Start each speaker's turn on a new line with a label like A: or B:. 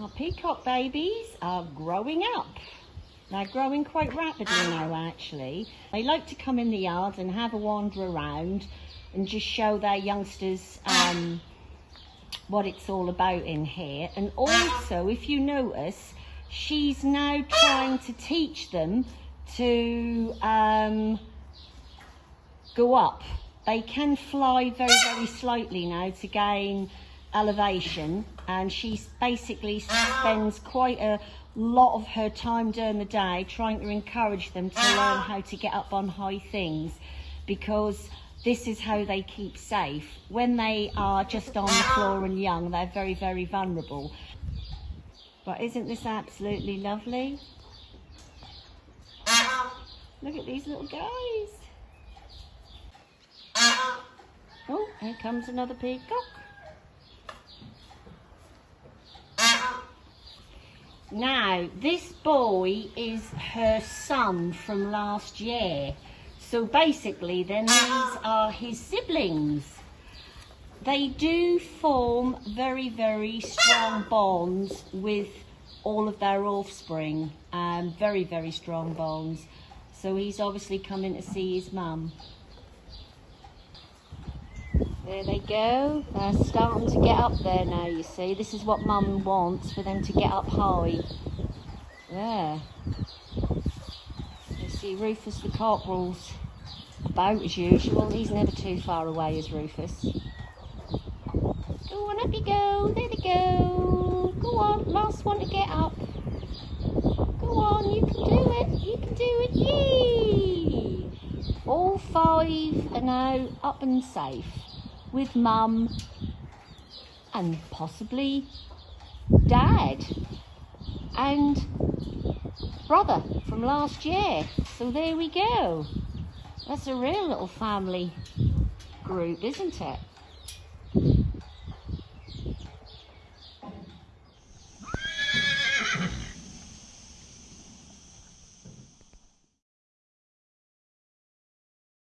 A: Our peacock babies are growing up. They're growing quite rapidly ah. now, actually. They like to come in the yard and have a wander around and just show their youngsters ah. um, what it's all about in here. And ah. also, if you notice, she's now trying to teach them to um, go up. They can fly very, very slightly now to gain elevation and she basically spends quite a lot of her time during the day trying to encourage them to learn how to get up on high things because this is how they keep safe. When they are just on the floor and young, they're very, very vulnerable. But isn't this absolutely lovely? Look at these little guys. Oh, here comes another peacock. Now, this boy is her son from last year. So basically, then these are his siblings. They do form very, very strong bonds with all of their offspring. Um, very, very strong bonds. So he's obviously coming to see his mum. There they go. They're starting to get up there now, you see. This is what Mum wants, for them to get up high. There. You see Rufus the cockerel's about as usual. He's never too far away as Rufus. Go on, up you go. There they go. Go on, last one to get up. Go on, you can do it. You can do it. Yay! All five are now up and safe with mum and possibly dad and brother from last year. So there we go. That's a real little family group, isn't it?